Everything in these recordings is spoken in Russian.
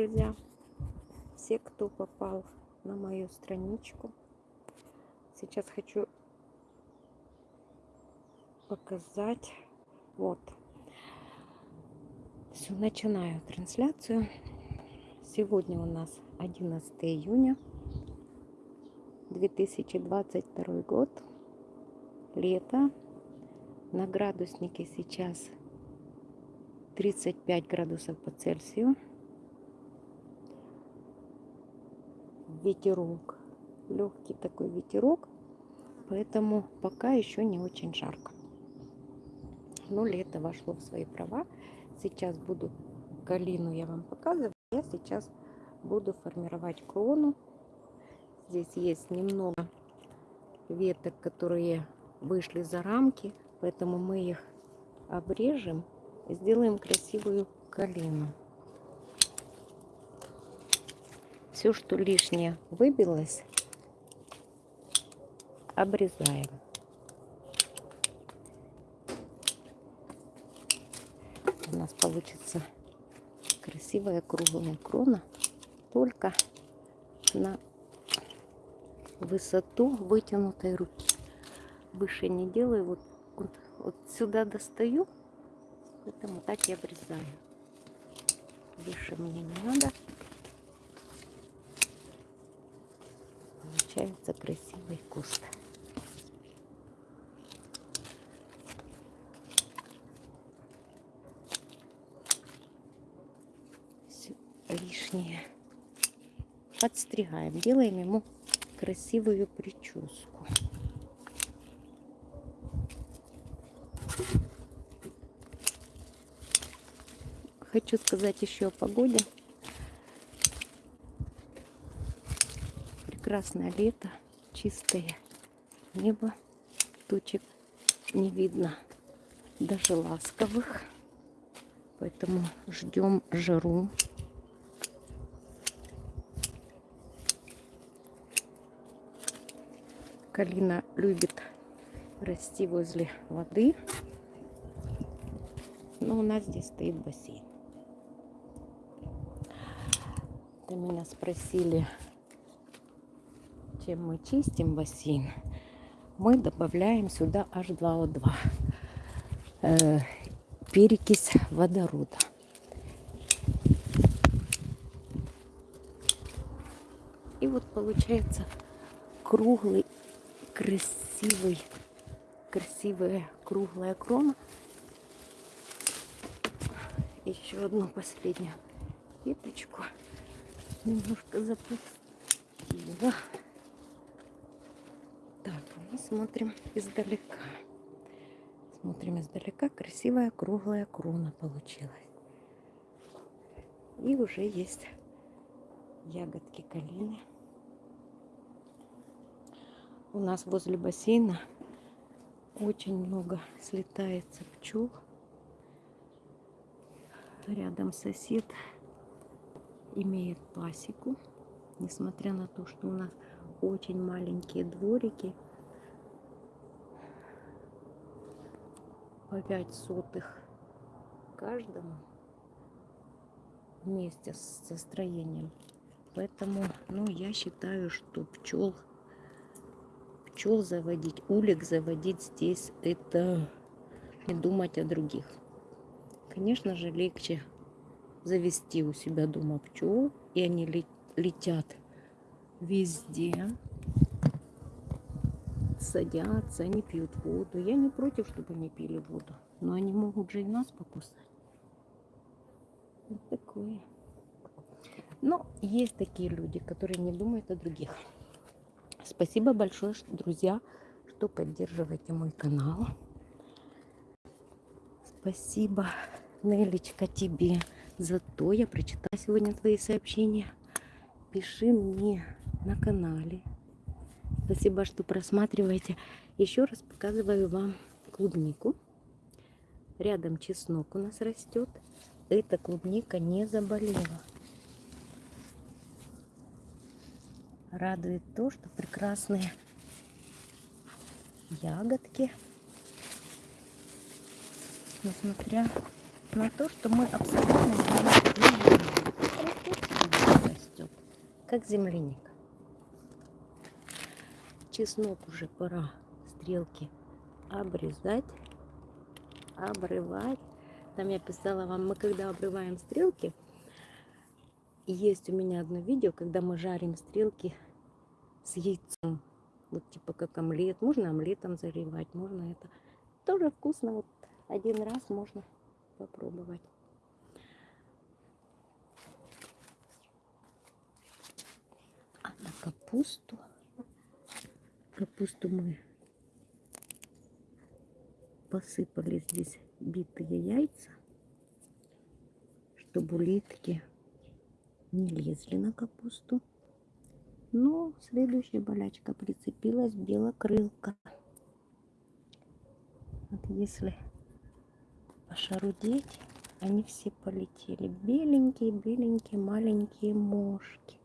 друзья, все, кто попал на мою страничку. Сейчас хочу показать. Вот. Все, начинаю трансляцию. Сегодня у нас 11 июня 2022 год. Лето. На градуснике сейчас 35 градусов по Цельсию. Ветерок. Легкий такой ветерок. Поэтому пока еще не очень жарко. Но лето вошло в свои права. Сейчас буду калину я вам показываю. Я сейчас буду формировать крону. Здесь есть немного веток, которые вышли за рамки. Поэтому мы их обрежем и сделаем красивую калину. Все, что лишнее выбилось, обрезаем. У нас получится красивая круглая крона, только на высоту вытянутой руки. Выше не делаю, вот, вот, вот сюда достаю, поэтому так и обрезаю. Выше мне не надо. Получается красивый куст. Все лишнее подстригаем, делаем ему красивую прическу. Хочу сказать еще о погоде. Прекрасное лето, чистое небо, тучек не видно, даже ласковых. Поэтому ждем жару. Калина любит расти возле воды. Но у нас здесь стоит бассейн. Это меня спросили, чем мы чистим бассейн. Мы добавляем сюда H2O2. Э, перекись водорода. И вот получается круглый красивый, красивая круглая крона. Еще одну последнюю веточку. Немножко запустила. Смотрим издалека. Смотрим издалека. Красивая круглая крона получилась. И уже есть ягодки калины. У нас возле бассейна очень много слетается пчел. Рядом сосед имеет пасеку. Несмотря на то, что у нас очень маленькие дворики, по 5 сотых каждому вместе со строением. Поэтому, ну, я считаю, что пчел пчел заводить, улик заводить здесь, это не думать о других. Конечно же, легче завести у себя дома пчел, и они летят везде, садятся, они пьют воду. Я не против, чтобы они пили воду, но они могут же и нас покусать. Вот такое. Но есть такие люди, которые не думают о других. Спасибо большое, друзья, что поддерживаете мой канал. Спасибо, Нелечка, тебе за то. Я прочитала сегодня твои сообщения. Пиши мне на канале. Спасибо, что просматриваете. Еще раз показываю вам клубнику. Рядом чеснок у нас растет. Эта клубника не заболела. радует то, что прекрасные ягодки, несмотря на то, что мы абсолютно не видим. как земляника. Чеснок уже пора стрелки обрезать, обрывать. Там я писала вам, мы когда обрываем стрелки, есть у меня одно видео, когда мы жарим стрелки с яйцом. Вот типа как омлет. Можно омлетом заливать, можно это. Тоже вкусно. Вот один раз можно попробовать. А на капусту, капусту мы посыпали здесь битые яйца, чтобы улитки не лезли на капусту. Но следующая болячка прицепилась белокрылка. Вот если пошарудеть, они все полетели. Беленькие, беленькие, маленькие мошки.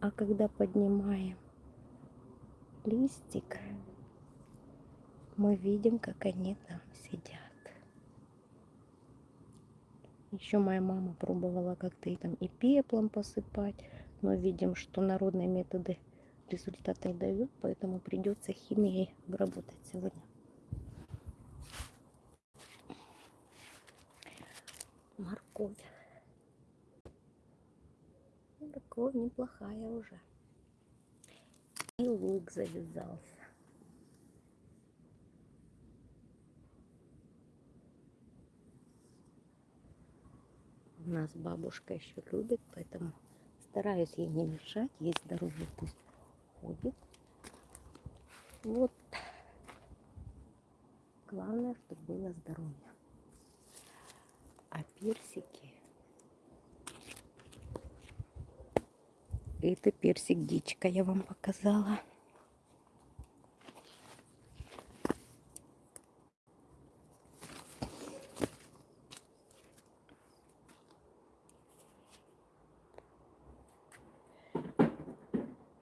А когда поднимаем листик, мы видим, как они там сидят. Еще моя мама пробовала как-то и там и пеплом посыпать, но видим, что народные методы результаты дают, поэтому придется химией обработать сегодня. Морковь. Морковь неплохая уже. И лук завязался. У нас бабушка еще любит, поэтому стараюсь ей не мешать. Есть здоровье, пусть ходит. Вот. Главное, чтобы было здоровье. А персики... Это персик дичка я вам показала.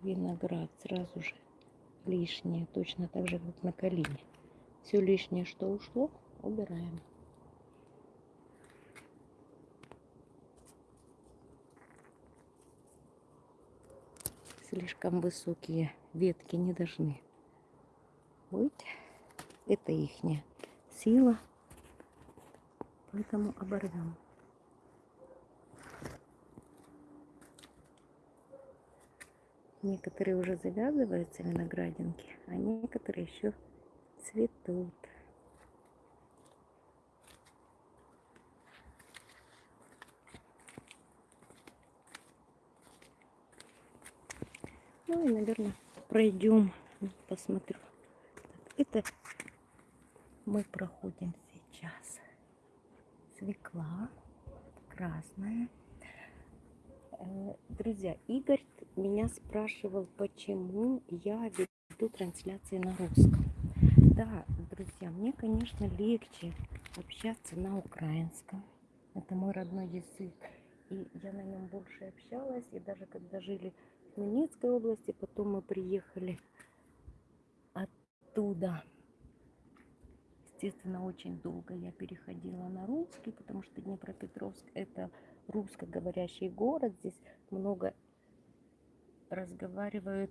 виноград сразу же лишнее, точно так же, как на калине. Все лишнее, что ушло, убираем. Слишком высокие ветки не должны быть. Это ихняя сила, поэтому оборвем. Некоторые уже завязываются виноградинки, а некоторые еще цветут. Ну и, наверное, пройдем, посмотрю. Это мы проходим сейчас. Свекла красная. Э, друзья, Игорь меня спрашивал, почему я веду трансляции на русском. Да, друзья, мне, конечно, легче общаться на украинском. Это мой родной язык. И я на нем больше общалась. И даже когда жили в Хмельницкой области, потом мы приехали оттуда. Естественно, очень долго я переходила на русский, потому что Днепропетровск это русскоговорящий город. Здесь много разговаривают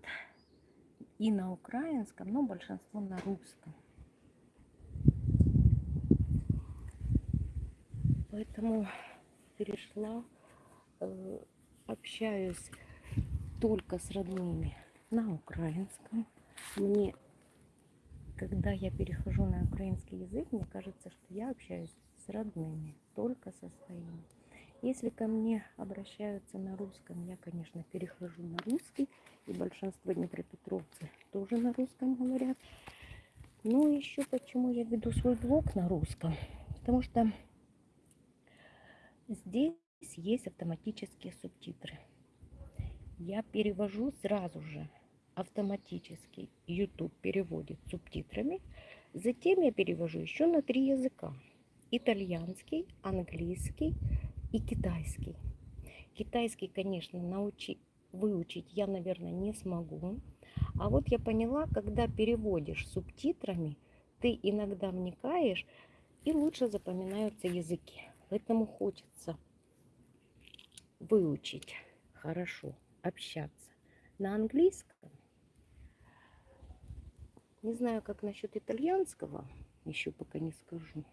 и на украинском, но большинство на русском. Поэтому перешла, общаюсь только с родными на украинском. Мне, когда я перехожу на украинский язык, мне кажется, что я общаюсь с родными, только со своими. Если ко мне обращаются на русском, я, конечно, перехожу на русский. И большинство днепропетровцев тоже на русском говорят. Но еще почему я веду свой блог на русском? Потому что здесь есть автоматические субтитры. Я перевожу сразу же автоматически. YouTube переводит субтитрами. Затем я перевожу еще на три языка. Итальянский, английский, и китайский. Китайский, конечно, научить, выучить я, наверное, не смогу. А вот я поняла, когда переводишь субтитрами, ты иногда вникаешь и лучше запоминаются языки. Поэтому хочется выучить хорошо общаться на английском. Не знаю, как насчет итальянского, еще пока не скажу.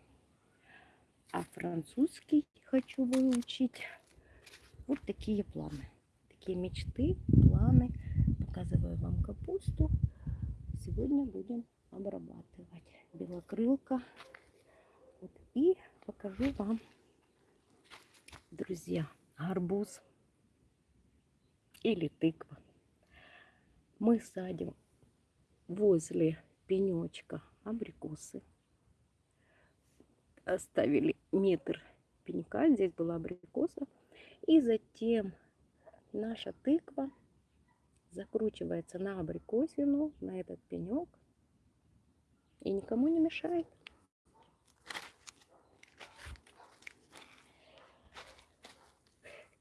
А французский хочу выучить. Вот такие планы, такие мечты, планы. Показываю вам капусту. Сегодня будем обрабатывать белокрылка. Вот. И покажу вам, друзья, арбуз или тыква. Мы садим возле пенечка абрикосы. Оставили метр пенька, здесь была абрикоса. И затем наша тыква закручивается на абрикосину, на этот пенек. И никому не мешает.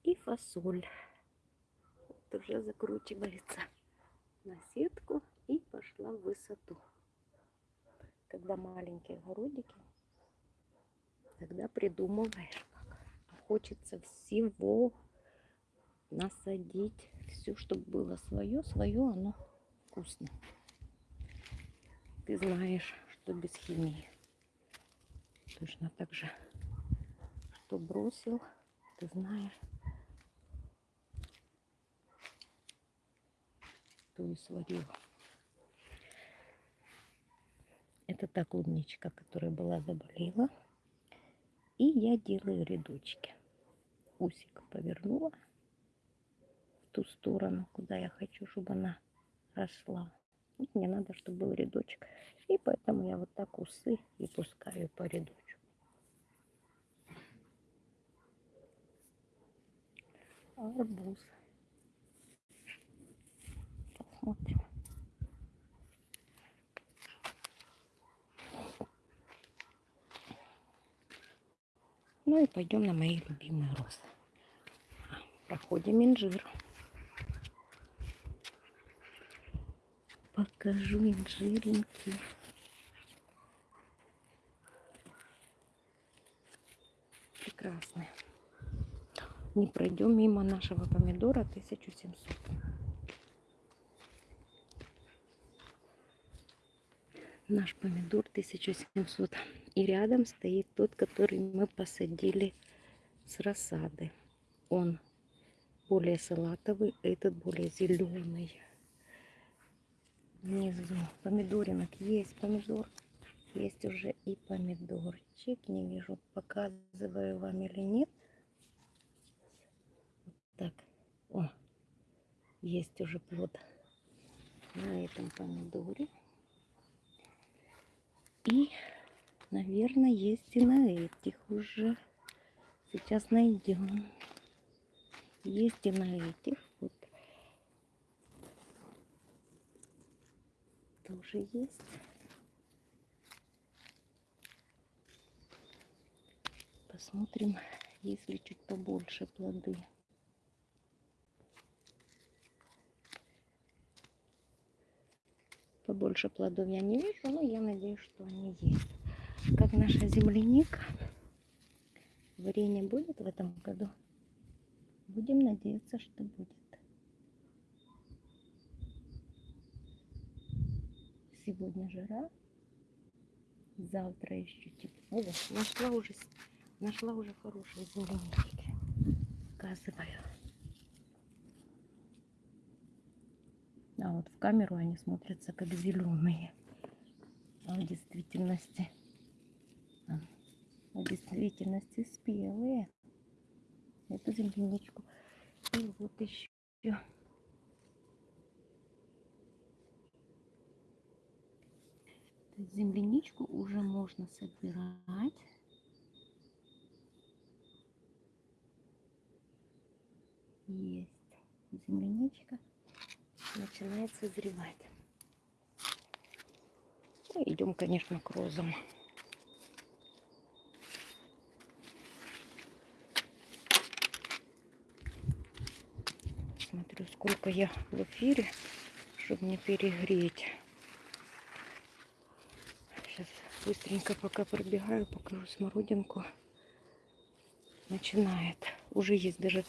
И фасоль. Вот уже закручивается на сетку и пошла в высоту. Когда маленькие огородики, тогда придумываешь, как хочется всего насадить, все, чтобы было свое, свое, оно вкусно. Ты знаешь, что без химии. Точно так же, что бросил, ты знаешь, и сварил. Это та клубничка, которая была заболела. И я делаю рядочки. Усик повернула в ту сторону, куда я хочу, чтобы она росла. Мне надо, чтобы был рядочек. И поэтому я вот так усы и пускаю по рядочку. Арбуз. Посмотрим. Ну и пойдем на мои любимые розы. Проходим инжир. Покажу инжиренький. Прекрасный. Не пройдем мимо нашего помидора 1700. наш помидор 1700. И рядом стоит тот, который мы посадили с рассады. Он более салатовый, этот более зеленый. Внизу помидоринок есть помидор. Есть уже и помидорчик. Не вижу, показываю вам или нет. Вот так. О, есть уже плод на этом помидоре. И, наверное, есть и на этих уже. Сейчас найдем. Есть и на этих. Вот. Тоже есть. Посмотрим, если чуть побольше плоды. побольше плодов я не вижу, но я надеюсь, что они есть. Как наша земляника. Варенье будет в этом году? Будем надеяться, что будет. Сегодня жара. Завтра еще тепло. О, нашла уже, нашла уже хорошие земляники. Показываю. А вот в камеру они смотрятся как зеленые. А в действительности, в действительности спелые. Эту земляничку. И вот еще. Земляничку уже можно собирать. Есть земляничка начинает созревать. Ну, идем, конечно, к розам. Сколько я в эфире, чтобы не перегреть. Сейчас быстренько пока пробегаю, покажу смородинку. Начинает. Уже есть даже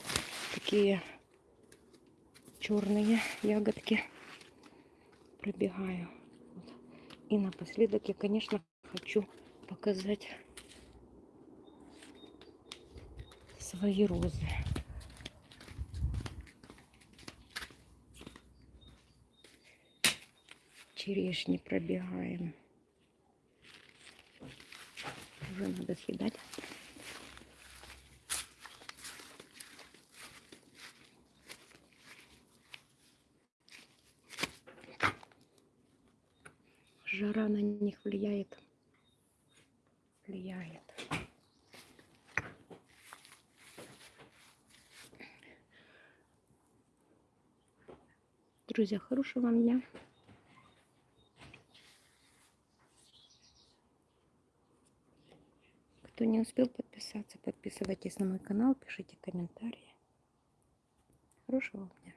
такие черные ягодки. Пробегаю. Вот. И напоследок я, конечно, хочу показать свои розы. Черешни пробегаем. Уже надо съедать. Жара на них влияет. Влияет. Друзья, хорошего вам дня. Кто успел подписаться, подписывайтесь на мой канал, пишите комментарии. Хорошего дня.